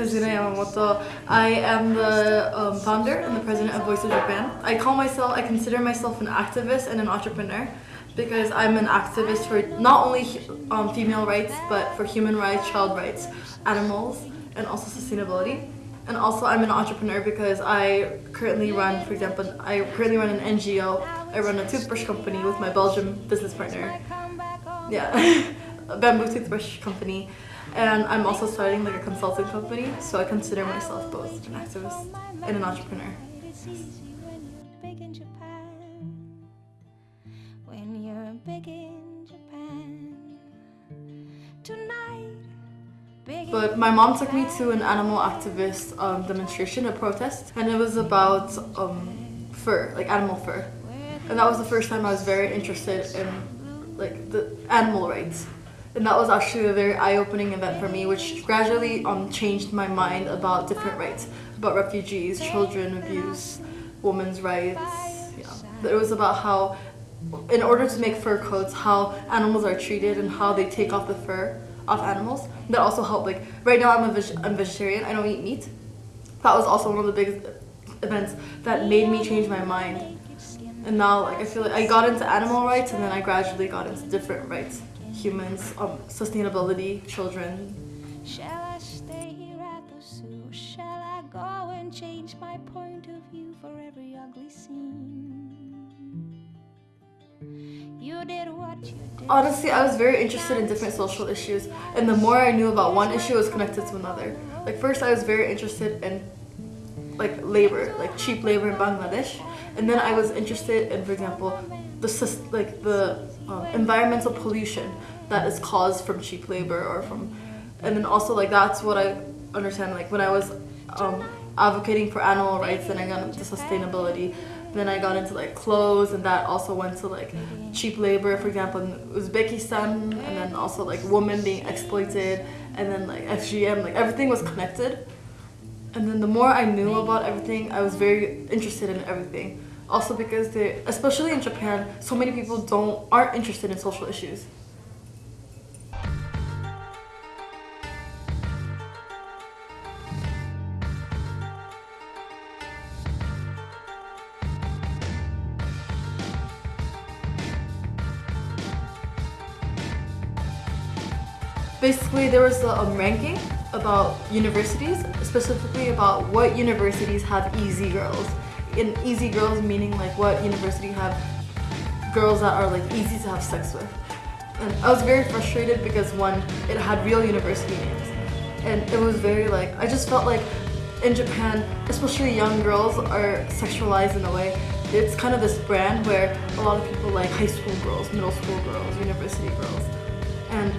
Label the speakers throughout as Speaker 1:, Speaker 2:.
Speaker 1: Kazuna Yamamoto. I am the um, founder and the president of Voice Up Japan. I call myself, I consider myself an activist and an entrepreneur because I'm an activist for not only um, female rights but for human rights, child rights, animals, and also sustainability. And also I'm an entrepreneur because I currently run, for example, I currently run an NGO. I run a toothbrush company with my Belgium business partner. Yeah, a bamboo toothbrush company and I'm also starting like a consulting company so I consider myself both an activist and an entrepreneur. But my mom took me to an animal activist um, demonstration, a protest, and it was about um, fur, like animal fur. And that was the first time I was very interested in like the animal rights and that was actually a very eye-opening event for me which gradually um, changed my mind about different rights about refugees children abuse women's rights yeah. it was about how in order to make fur coats how animals are treated and how they take off the fur off animals. That also helped like right now I'm a veg I'm vegetarian I don't eat meat. That was also one of the biggest events that made me change my mind. And now like I feel like I got into animal rights and then I gradually got into different rights humans, um, sustainability, children. Shall I stay here at the zoo? Shall I go and change my point of view for every ugly scene? You did what you did. Honestly, I was very interested in different social issues, and the more I knew about one issue, it was connected to another. Like first, I was very interested in like labor, like cheap labor in Bangladesh, and then I was interested in, for example, the like the um, environmental pollution that is caused from cheap labor or from and then also like that's what I understand like when I was um, advocating for animal rights then I got into sustainability then I got into like clothes and that also went to like cheap labor. For example in Uzbekistan and then also like women being exploited and then like FGM like everything was connected. And then the more I knew about everything I was very interested in everything also because they especially in Japan so many people don't aren't interested in social issues basically there was a um, ranking about universities, specifically about what universities have easy girls. In easy girls meaning like what university have girls that are like easy to have sex with. And I was very frustrated because one, it had real university names. And it was very like, I just felt like in Japan, especially young girls are sexualized in a way. It's kind of this brand where a lot of people like high school girls, middle school girls, university girls. And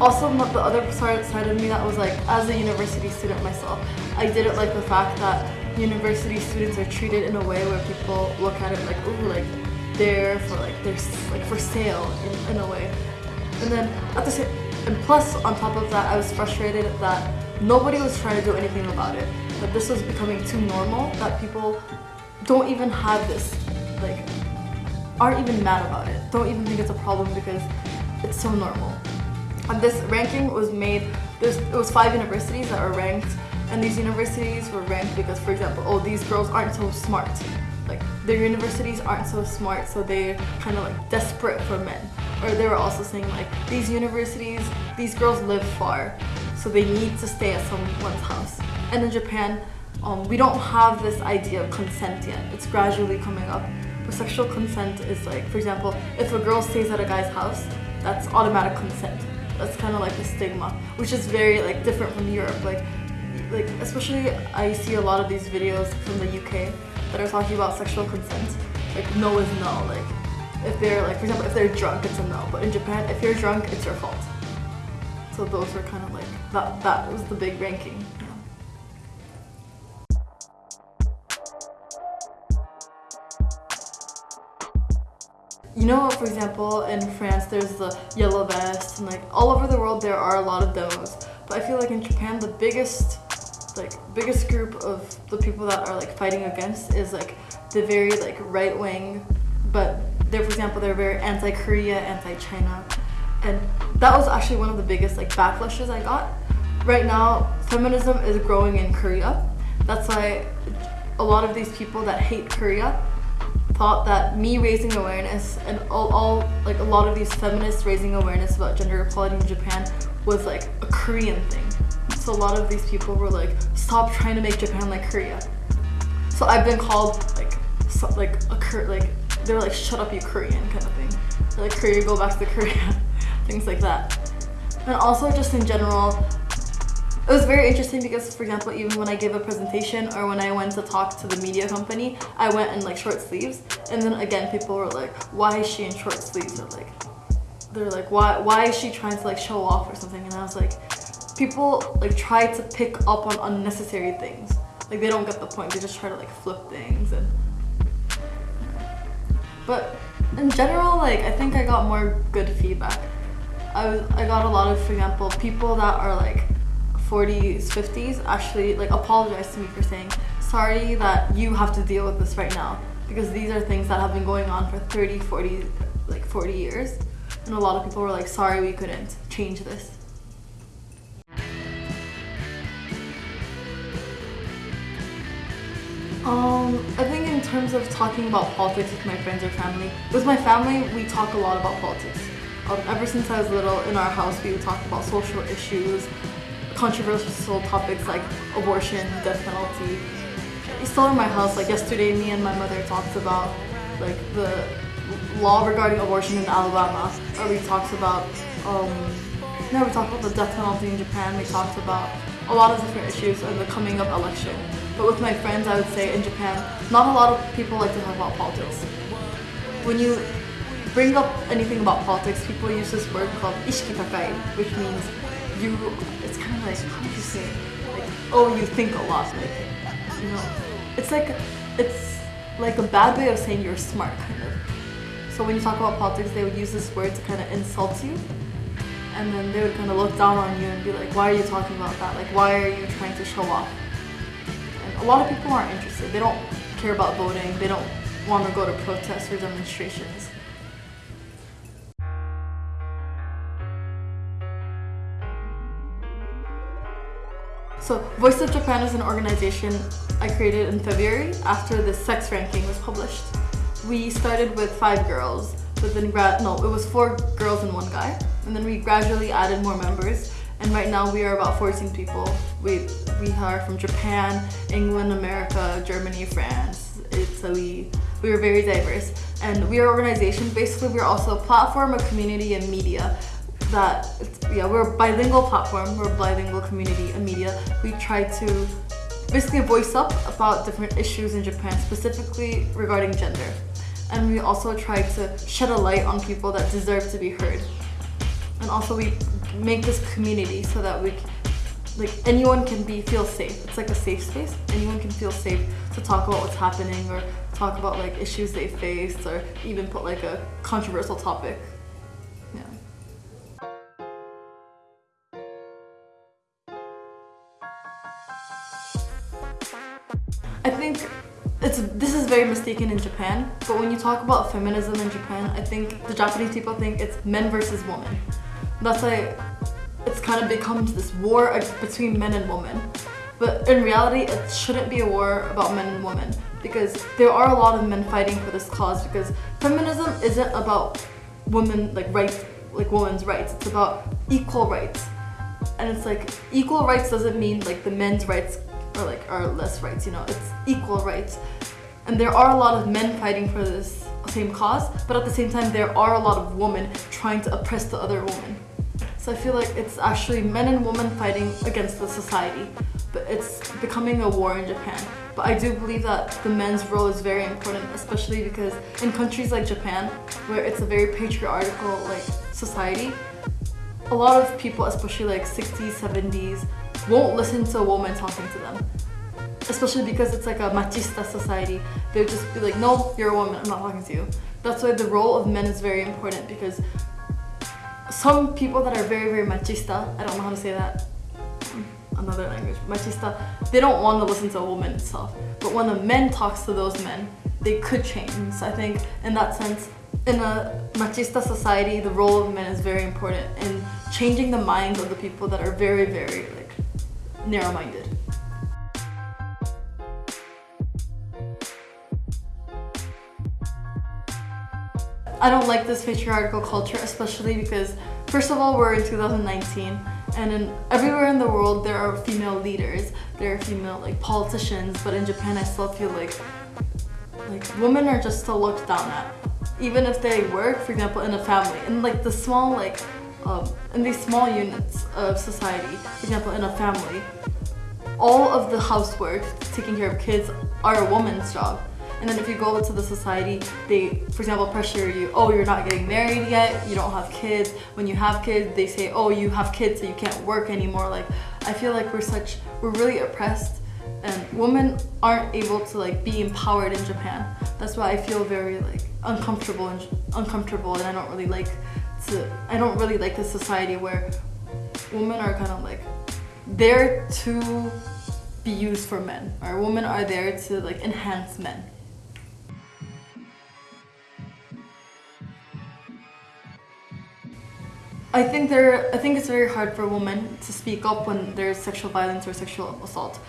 Speaker 1: also, the other side of me that was like, as a university student myself, I didn't like the fact that university students are treated in a way where people look at it like, ooh, like they're for like they're like for sale in, in a way. And then at the same, and plus on top of that, I was frustrated that nobody was trying to do anything about it. That this was becoming too normal. That people don't even have this, like, aren't even mad about it. Don't even think it's a problem because it's so normal. And this ranking was made, there's, it was five universities that were ranked and these universities were ranked because, for example, oh, these girls aren't so smart. Like, their universities aren't so smart, so they're kind of like desperate for men. Or they were also saying like, these universities, these girls live far, so they need to stay at someone's house. And in Japan, um, we don't have this idea of consent yet. It's gradually coming up. But sexual consent is like, for example, if a girl stays at a guy's house, that's automatic consent that's kind of like a stigma which is very like different from Europe like like especially I see a lot of these videos from the UK that are talking about sexual consent. Like no is no like if they're like for example if they're drunk it's a no but in Japan if you're drunk it's your fault. So those were kind of like that that was the big ranking. You know, for example, in France, there's the yellow vest, and like all over the world, there are a lot of those. But I feel like in Japan, the biggest, like biggest group of the people that are like fighting against is like the very like right wing, but they're for example they're very anti-Korea, anti-China, and that was actually one of the biggest like backlashes I got. Right now, feminism is growing in Korea. That's why a lot of these people that hate Korea thought that me raising awareness and all, all like a lot of these feminists raising awareness about gender equality in Japan was like a Korean thing. A lot of these people were like, stop trying to make Japan like Korea. So I've been called like so, like a like they're like shut up you Korean kind of thing. They're like Korea go back to Korea, things like that. And also just in general, it was very interesting because, for example, even when I gave a presentation or when I went to talk to the media company, I went in like short sleeves. And then again, people were like, why is she in short sleeves? Or like, they're like, why, why is she trying to like show off or something? And I was like, people like try to pick up on unnecessary things. Like they don't get the point. They just try to like flip things and. But in general, like I think I got more good feedback. I was I got a lot of, for example, people that are like 40s, 50s actually like apologize to me for saying, sorry that you have to deal with this right now because these are things that have been going on for 30, 40, like 40 years. And a lot of people were like, sorry we couldn't change this. Um, I think in terms of talking about politics with my friends or family, with my family, we talk a lot about politics. Um, ever since I was little, in our house, we would talk about social issues, controversial topics like abortion, death penalty. Still in my house, like yesterday, me and my mother talked about like the law regarding abortion in Alabama. Or we talked about, um, we talked about the death penalty in Japan. We talked about a lot of different issues in the coming up election. But with my friends, I would say in Japan, not a lot of people like to talk about politics. When you bring up anything about politics, people use this word called ishikitakai, which means you it's kind of like how do you say it? like oh you think a lot like you know it's like it's like a bad way of saying you're smart kind of so when you talk about politics they would use this word to kind of insult you and then they would kind of look down on you and be like why are you talking about that like why are you trying to show off a lot of people aren't interested they don't care about voting they don't want to go to protests or demonstrations So Voice Up Japan is an organization I created in February after the sex ranking was published. We started with five girls, but then no, it was four girls and one guy. And then we gradually added more members. And right now we are about 14 people. We, we are from Japan, England, America, Germany, France, Italy. We We are very diverse. And we are an organization, basically we're also a platform, a community, and media that yeah we're a bilingual platform. We're a bilingual community and media. We try to basically voice up about different issues in Japan specifically regarding gender. And we also try to shed a light on people that deserve to be heard. And also we make this community so that we like anyone can be feel safe. It's like a safe space. Anyone can feel safe to talk about what's happening or talk about like issues they face or even put like a controversial topic. I think it's this is very mistaken in Japan, but when you talk about feminism in Japan, I think the Japanese people think it's men versus women. That's why it's kind of becomes this war between men and women. But in reality, it shouldn't be a war about men and women because there are a lot of men fighting for this cause because feminism isn't about women like rights, like women's rights. It's about equal rights. And it's like equal rights doesn't mean like the men's rights are like are less rights, you know, it's equal rights. And there are a lot of men fighting for this same cause, but at the same time there are a lot of women trying to oppress the other woman. So I feel like it's actually men and women fighting against the society, but it's becoming a war in Japan. But I do believe that the men's role is very important, especially because in countries like Japan, where it's a very patriarchal like society, a lot of people, especially like 60s, 70s, won't listen to a woman talking to them. Especially because it's like a machista society. They'll just be like, no, you're a woman, I'm not talking to you. That's why the role of men is very important because some people that are very, very machista, I don't know how to say that, another language, machista, they don't want to listen to a woman itself. But when a man talks to those men, they could change. So I think in that sense, in a machista society, the role of men is very important in changing the minds of the people that are very, very like narrow-minded. I don't like this patriarchal culture, especially because first of all, we're in 2019 and in everywhere in the world there are female leaders, there are female like politicians, but in Japan I still feel like like women are just still looked down at even if they work, for example, in a family, in like the small like, um, in these small units of society, for example, in a family, all of the housework, taking care of kids, are a woman's job. And then if you go into the society, they, for example, pressure you, oh, you're not getting married yet, you don't have kids. When you have kids, they say, oh, you have kids, so you can't work anymore. Like, I feel like we're such, we're really oppressed and women aren't able to like be empowered in Japan. That's why I feel very like uncomfortable and uncomfortable and I don't really like to I don't really like this society where women are kind of like there to be used for men or women are there to like enhance men. I think there I think it's very hard for women to speak up when there's sexual violence or sexual assault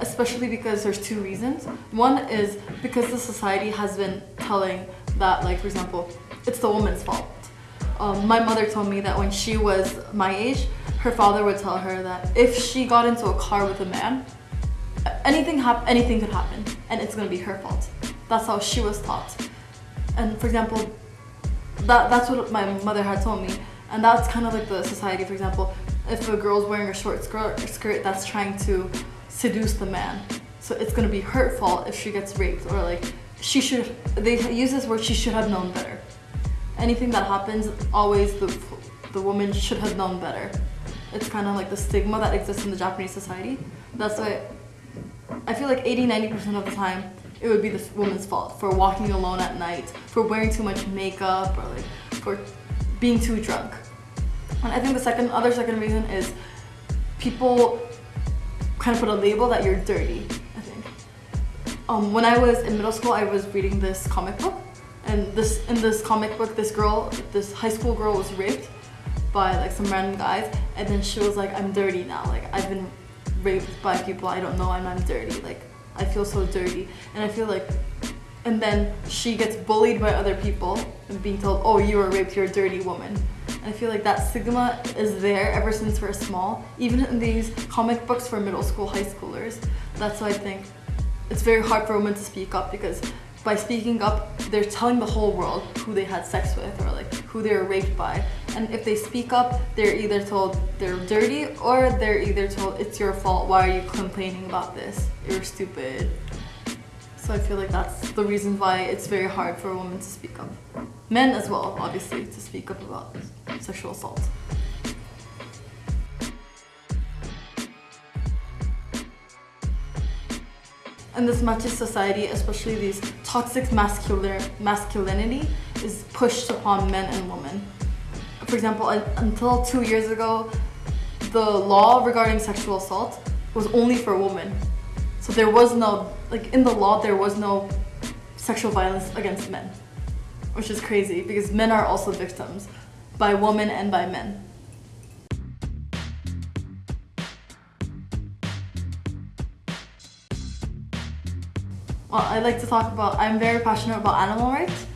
Speaker 1: especially because there's two reasons. One is because the society has been telling that, like, for example, it's the woman's fault. Um, my mother told me that when she was my age, her father would tell her that if she got into a car with a man, anything hap anything could happen, and it's gonna be her fault. That's how she was taught. And for example, that that's what my mother had told me, and that's kind of like the society. For example, if a girl's wearing a short skirt, skirt that's trying to seduce the man. So it's gonna be her fault if she gets raped or like she should, they use this word, she should have known better. Anything that happens, always the, the woman should have known better. It's kind of like the stigma that exists in the Japanese society. That's why I feel like 80-90% of the time it would be the woman's fault for walking alone at night, for wearing too much makeup, or like for being too drunk. And I think the second, other second reason is people kind of put a label that you're dirty, I think. Um, when I was in middle school, I was reading this comic book. And this in this comic book, this girl, this high school girl was raped by like some random guys. And then she was like, I'm dirty now. Like I've been raped by people I don't know and I'm dirty. Like I feel so dirty. And I feel like and then she gets bullied by other people and being told, oh, you were raped, you're a dirty woman. I feel like that stigma is there ever since we're small, even in these comic books for middle school, high schoolers. That's why I think it's very hard for women to speak up because by speaking up, they're telling the whole world who they had sex with or like who they were raped by. And if they speak up, they're either told they're dirty or they're either told it's your fault, why are you complaining about this? You're stupid. So I feel like that's the reason why it's very hard for a woman to speak up. Men as well, obviously, to speak up about sexual assault. In this machist society, especially these toxic masculinity is pushed upon men and women. For example, until two years ago, the law regarding sexual assault was only for women. So there was no, like in the law, there was no sexual violence against men, which is crazy because men are also victims by women and by men. Well, I like to talk about, I'm very passionate about animal rights,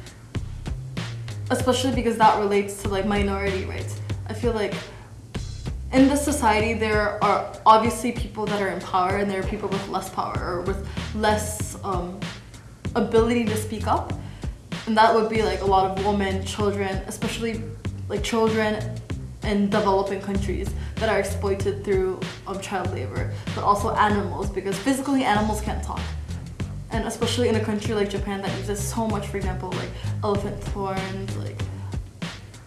Speaker 1: especially because that relates to like minority rights. I feel like in this society, there are obviously people that are in power and there are people with less power or with less um, ability to speak up. And that would be like a lot of women, children, especially like children in developing countries that are exploited through um, child labor, but also animals because physically animals can't talk. And especially in a country like Japan that uses so much, for example, like elephant horns, like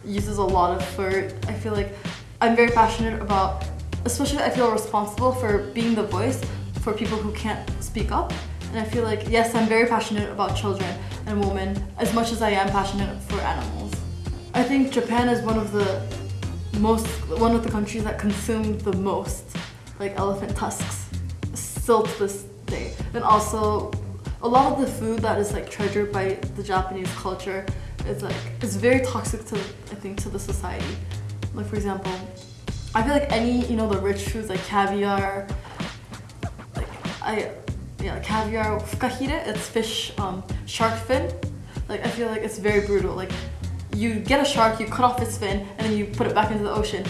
Speaker 1: uses a lot of fur. I feel like I'm very passionate about, especially I feel responsible for being the voice for people who can't speak up. And I feel like, yes, I'm very passionate about children and women as much as I am passionate for animals. I think Japan is one of the most, one of the countries that consume the most like elephant tusks still to this day. And also a lot of the food that is like treasured by the Japanese culture is like it's very toxic to I think to the society. Like for example, I feel like any you know the rich foods like caviar, like I yeah caviar fukahire it's fish um, shark fin. Like I feel like it's very brutal. Like you get a shark, you cut off its fin, and then you put it back into the ocean.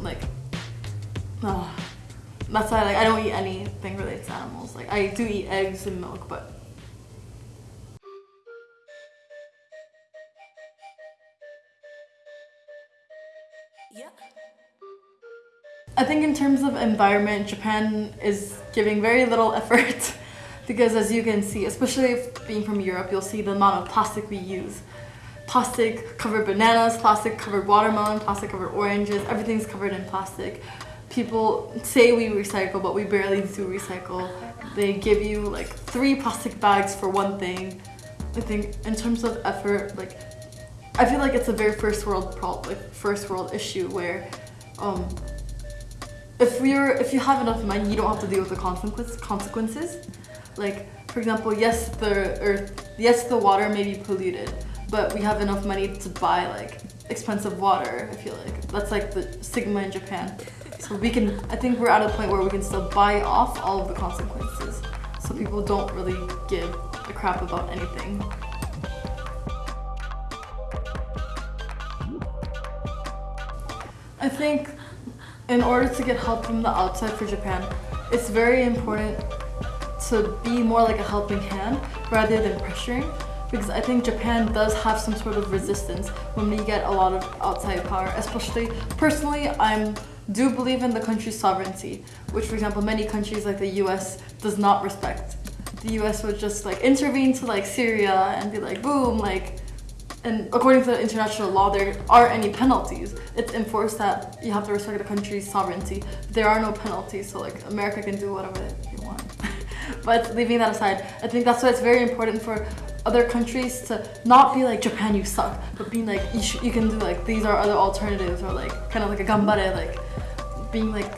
Speaker 1: Like, oh. that's why like I don't eat anything related to animals. Like I do eat eggs and milk, but I think in terms of environment, Japan is giving very little effort because as you can see, especially if being from Europe, you'll see the amount of plastic we use. Plastic covered bananas, plastic covered watermelon, plastic covered oranges, everything's covered in plastic. People say we recycle, but we barely do recycle. They give you like three plastic bags for one thing. I think in terms of effort, like I feel like it's a very first world problem, like first world issue where um, if you're if you have enough money, you don't have to deal with the consequences. Consequences, like for example, yes, the earth, yes, the water may be polluted, but we have enough money to buy like expensive water. I feel like that's like the stigma in Japan. So we can, I think we're at a point where we can still buy off all of the consequences. So people don't really give a crap about anything. I think in order to get help from the outside for Japan, it's very important to be more like a helping hand rather than pressuring because I think Japan does have some sort of resistance when we get a lot of outside power, especially personally I'm do believe in the country's sovereignty, which for example many countries like the US does not respect. The US would just like intervene to like Syria and be like boom like and according to international law, there aren't any penalties. It's enforced that you have to respect the country's sovereignty. There are no penalties, so like America can do whatever they want. but leaving that aside, I think that's why it's very important for other countries to not be like Japan, you suck, but being like you, you can do like these are other alternatives or like kind of like a gambare, like being like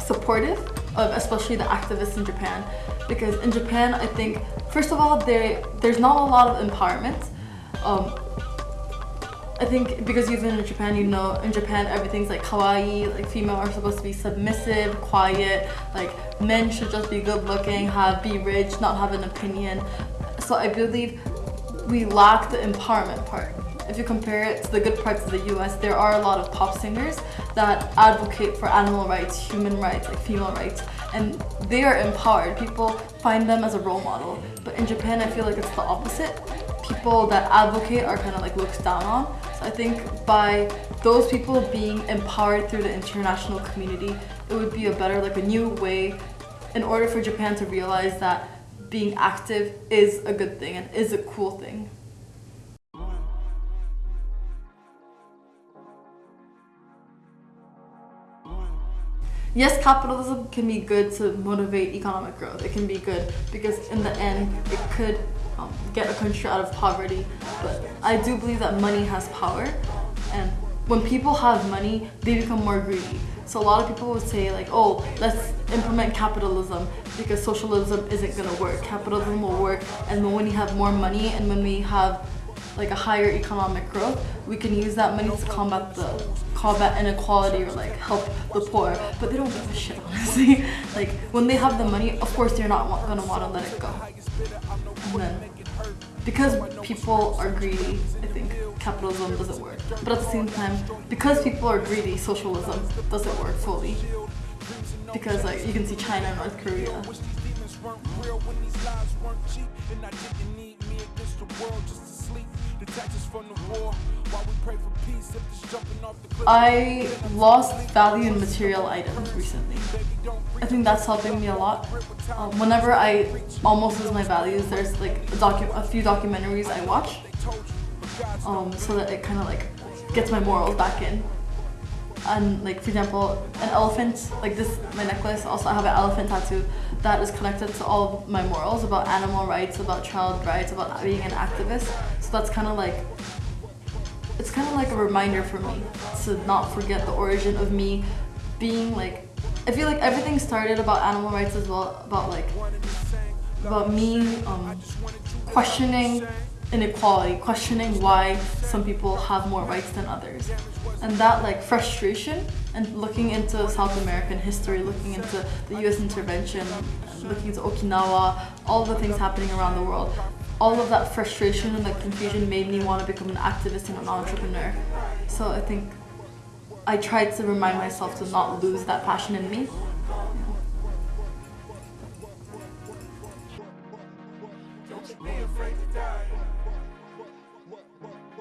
Speaker 1: supportive of especially the activists in Japan, because in Japan, I think first of all, there there's not a lot of empowerment um, I think because you've been in Japan, you know in Japan everything's like kawaii, like female are supposed to be submissive, quiet, like men should just be good looking, have be rich, not have an opinion. So I believe we lack the empowerment part. If you compare it to the good parts of the US, there are a lot of pop singers that advocate for animal rights, human rights, like female rights, and they are empowered. People find them as a role model. But in Japan, I feel like it's the opposite people that advocate are kind of like looked down on. So I think by those people being empowered through the international community, it would be a better, like a new way in order for Japan to realize that being active is a good thing and is a cool thing. yes, capitalism can be good to motivate economic growth. It can be good because in the end, it could um, get a country out of poverty. But I do believe that money has power. And when people have money, they become more greedy. So a lot of people would say like, oh, let's implement capitalism because socialism isn't gonna work. Capitalism will work and when we have more money and when we have like a higher economic growth, we can use that money to combat the combat inequality or like help the poor. But they don't give a shit, honestly. like when they have the money, of course they're not gonna want to let it go. And then because people are greedy, I think capitalism doesn't work. But at the same time, because people are greedy, socialism doesn't work fully. Because like you can see China and North Korea. I lost value in material items recently. I think that's helping me a lot. Um, whenever I almost lose my values, there's like a, a few documentaries I watch um, so that it kind of like gets my morals back in. And like for example, an elephant, like this, my necklace, also I have an elephant tattoo that is connected to all my morals about animal rights, about child rights, about being an activist. So that's kind of like it's kind of like a reminder for me to not forget the origin of me being like I feel like everything started about animal rights as well about like about me um, questioning inequality, questioning why some people have more rights than others. And that like frustration and looking into South American history, looking into the US intervention, looking into Okinawa, all the things happening around the world, all of that frustration and that confusion made me want to become an activist and an entrepreneur. So I think I tried to remind myself to not lose that passion in me.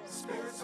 Speaker 1: Spirits